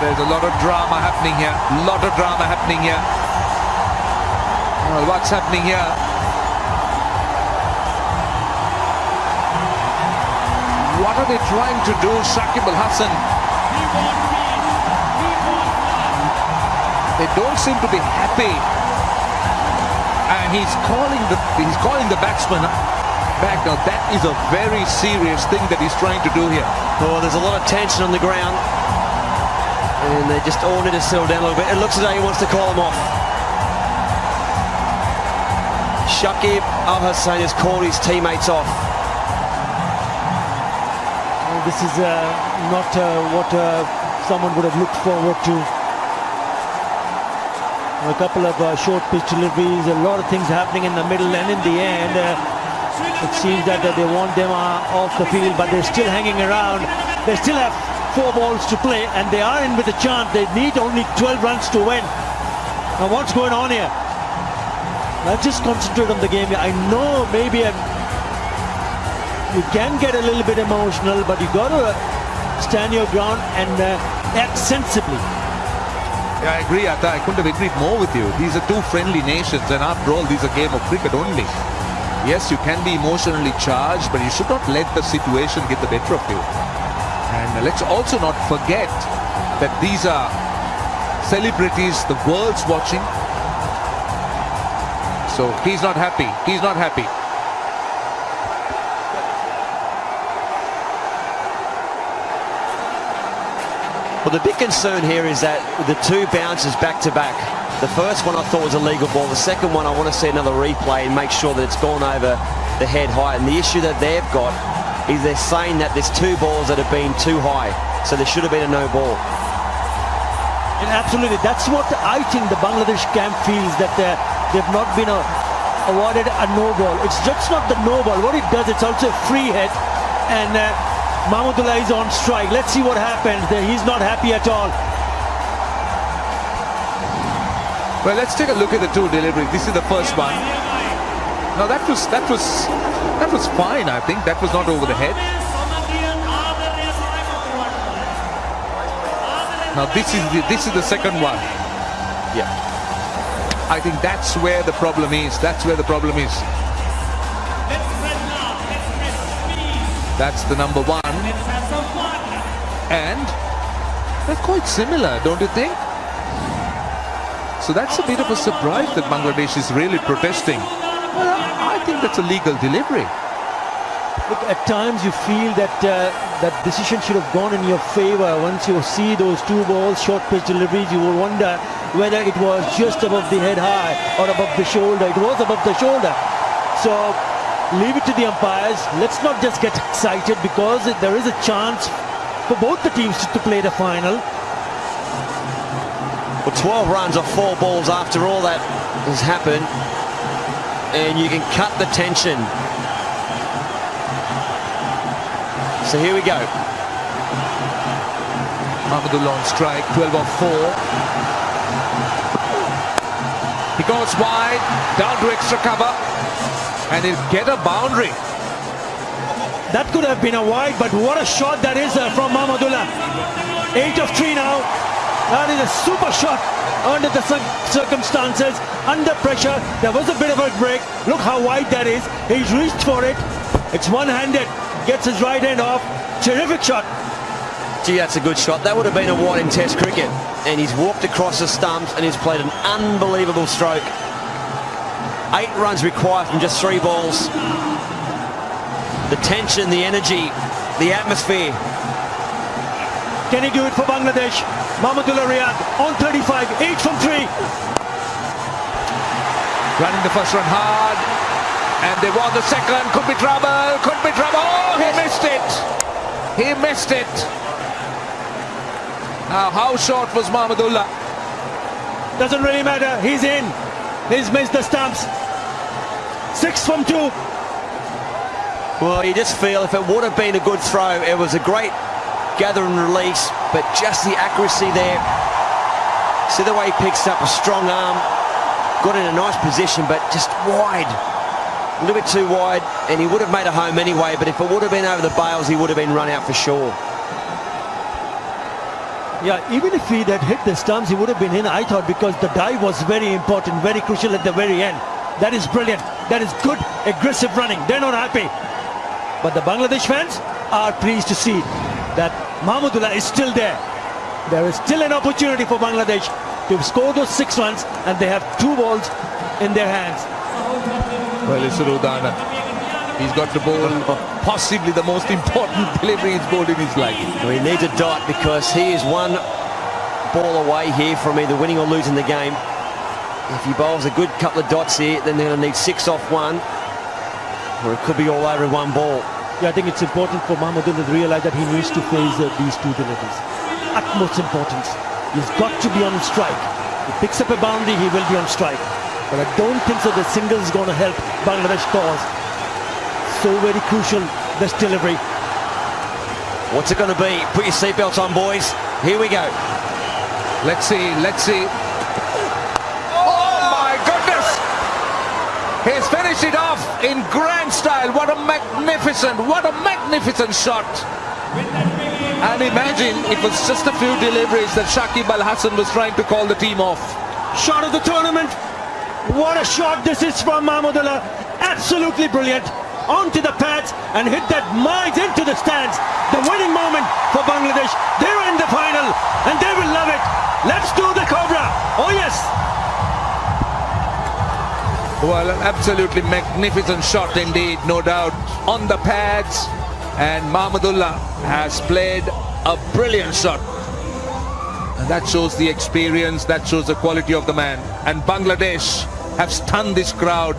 There's a lot of drama happening here. lot of drama happening here. Well, what's happening here? What are they trying to do, Shakib Al Hasan? They don't seem to be happy. And he's calling the he's calling the batsman back. Now that is a very serious thing that he's trying to do here. Oh, there's a lot of tension on the ground. And they just all need to settle down a little bit. It looks as though he wants to call them off. Shakib Al Hasan has called his teammates off. Well, this is uh, not uh, what uh, someone would have looked forward to. A couple of uh, short pitch deliveries, a lot of things happening in the middle, and in the end, uh, it seems that they want them uh, off the field, but they're still hanging around. They still have four balls to play, and they are in with a chance. They need only 12 runs to win. Now, what's going on here? Let's just concentrate on the game. I know maybe I'm, you can get a little bit emotional, but you got to stand your ground and uh, act sensibly. Yeah, I agree, Atta. I couldn't have agreed more with you. These are two friendly nations, and after all, these are game of cricket only. Yes, you can be emotionally charged, but you should not let the situation get the better of you. And let's also not forget that these are celebrities, the world's watching. So he's not happy. He's not happy. Well, the big concern here is that the two bounces back to back. The first one I thought was a legal ball. The second one I want to see another replay and make sure that it's gone over the head high. And the issue that they've got is they're saying that there's two balls that have been too high. So there should have been a no ball. And absolutely, that's what I think the Bangladesh camp feels that uh, they've not been uh, awarded a no ball. It's just not the no ball. What it does, it's also a free hit. And uh, Mahmudullah is on strike. Let's see what happens. He's not happy at all. Well, let's take a look at the two deliveries. This is the first one. Now that was that was that was fine. I think that was not over the head. Now this is the, this is the second one. Yeah. I think that's where the problem is. That's where the problem is. That's the number one. And they're quite similar, don't you think? So that's a bit of a surprise that Bangladesh is really protesting. Well, I think that's a legal delivery. Look, at times you feel that uh, that decision should have gone in your favor. Once you see those two balls, short pitch deliveries, you will wonder whether it was just above the head high or above the shoulder. It was above the shoulder. So leave it to the umpires. Let's not just get excited because there is a chance for both the teams to play the final. Well, 12 runs off four balls after all that has happened. And you can cut the tension. So here we go. Mahmudullah on strike, 12 off 4. He goes wide, down to extra cover, and he'll get a boundary. That could have been a wide, but what a shot that is uh, from Mahmudullah. 8 of 3 now. That is a super shot under the circumstances, under pressure. There was a bit of a break. Look how wide that is. He's reached for it. It's one-handed. Gets his right hand off. Terrific shot. Gee, that's a good shot. That would have been a wide in Test cricket. And he's walked across the stumps and he's played an unbelievable stroke. Eight runs required from just three balls. The tension, the energy, the atmosphere. Can he do it for Bangladesh? Mahmudullah Riyad on 35, 8 from 3. Running the first run hard. And they want the second. Could be trouble. Could be trouble. Oh, he missed it. He missed it. Now, how short was Mahmudullah? Doesn't really matter. He's in. He's missed the stumps. Six from two. Well, you just feel if it would have been a good throw, it was a great gather and release, but just the accuracy there. See the way he picks up a strong arm, got in a nice position, but just wide. A little bit too wide, and he would have made a home anyway, but if it would have been over the bails, he would have been run out for sure. Yeah, even if he had hit the stumps, he would have been in, I thought, because the dive was very important, very crucial at the very end. That is brilliant. That is good, aggressive running. They're not happy. But the Bangladesh fans are pleased to see that Mahmudullah is still there. There is still an opportunity for Bangladesh to score those six runs, and they have two balls in their hands. Well, it's Udana. He's got the ball, possibly the most important delivery he's bowled in his life. Well, he needs a dot because he is one ball away here from either winning or losing the game. If he bowls a good couple of dots here, then they're going to need six off one, or it could be all over one ball. Yeah, I think it's important for Mahmudullah to realize that he needs to face uh, these two deliveries. Utmost importance. He's got to be on strike. He picks up a boundary, he will be on strike. But I don't think so the single is going to help Bangladesh cause. So very crucial, this delivery. What's it going to be? Put your seatbelts on, boys. Here we go. Let's see, let's see. He's finished it off in grand style. What a magnificent, what a magnificent shot. And imagine it was just a few deliveries that Shakib Al Hasan was trying to call the team off. Shot of the tournament. What a shot this is from Mahmudullah. Absolutely brilliant. Onto the pads and hit that miles into the stands. The winning moment for Bangladesh. They're in the final and they will love it. Let's do the Cobra. Oh yes. Well, an absolutely magnificent shot indeed, no doubt, on the pads. And Mahmudullah has played a brilliant shot. And that shows the experience, that shows the quality of the man. And Bangladesh have stunned this crowd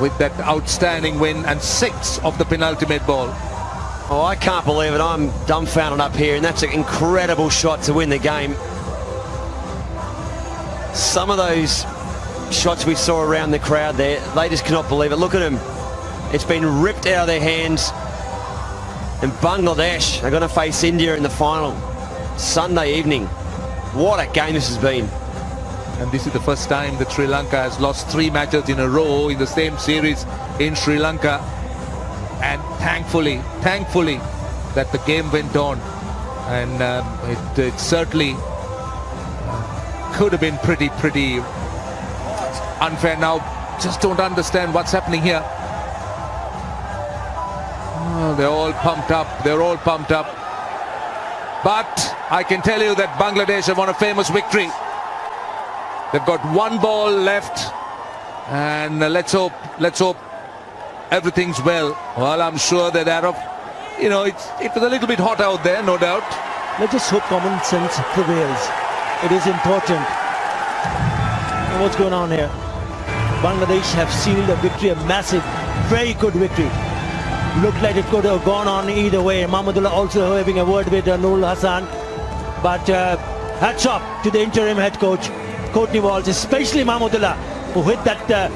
with that outstanding win and six of the penultimate ball. Oh, I can't believe it. I'm dumbfounded up here, and that's an incredible shot to win the game. Some of those shots we saw around the crowd there, they just cannot believe it. Look at them. It's been ripped out of their hands. And Bangladesh are going to face India in the final Sunday evening. What a game this has been. And this is the first time that Sri Lanka has lost three matches in a row in the same series in Sri Lanka. And thankfully, thankfully, that the game went on. And um, it, it, certainly uh, could have been pretty, pretty unfair. Now, just don't understand what's happening here. Oh, they're all pumped up. They're all pumped up. But I can tell you that Bangladesh have won a famous victory. They've got one ball left. And let's hope, let's hope everything's well. Well, I'm sure that of, you know, it's, it was a little bit hot out there, no doubt. Let's just hope common sense prevails. It is important. What's going on here? Bangladesh have sealed a victory, a massive, very good victory. Looked like it could have gone on either way. Mahmudullah also having a word with uh, Nurul Hasan. But uh, hats off to the interim head coach, Courtney Walsh, especially Mahmudullah, who hit that uh,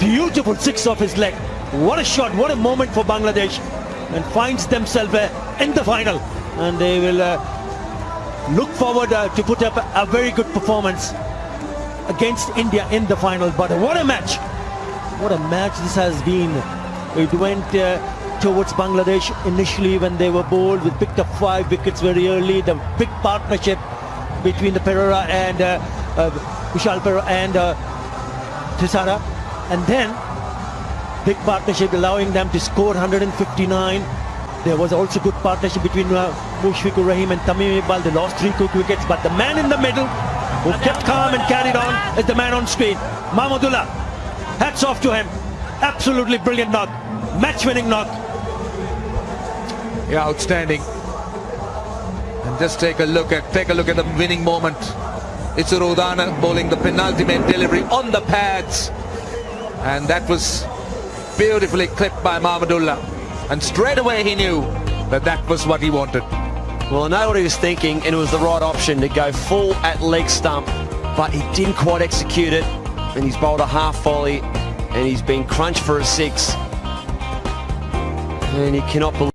beautiful six off his leg. What a shot, what a moment for Bangladesh. And finds themselves uh, in the final. And they will uh, look forward uh, to put up a, a very good performance against India in the final. But what a match! What a match this has been. It went uh, towards Bangladesh initially when they were bowled. We picked up five wickets very early. The big partnership between the Perera and uh, uh, Kusal Perera and uh, Thisara. And then big partnership allowing them to score 159. There was also good partnership between uh, Mushfiqur Rahim and Tamim Iqbal. They lost three quick wickets, but the man in the middle who kept calm and carried on is the man on screen, Mahmudullah. Hats off to him. Absolutely brilliant knock. Match-winning knock. Yeah, outstanding. And just take a look at take a look at the winning moment. It's Udana bowling the penultimate delivery on the pads. And that was beautifully clipped by Mahmudullah. And straight away he knew that that was what he wanted. Well, I know what he was thinking, and it was the right option to go full at leg stump, but he didn't quite execute it, and he's bowled a half volley, and he's been crunched for a six. And he cannot believe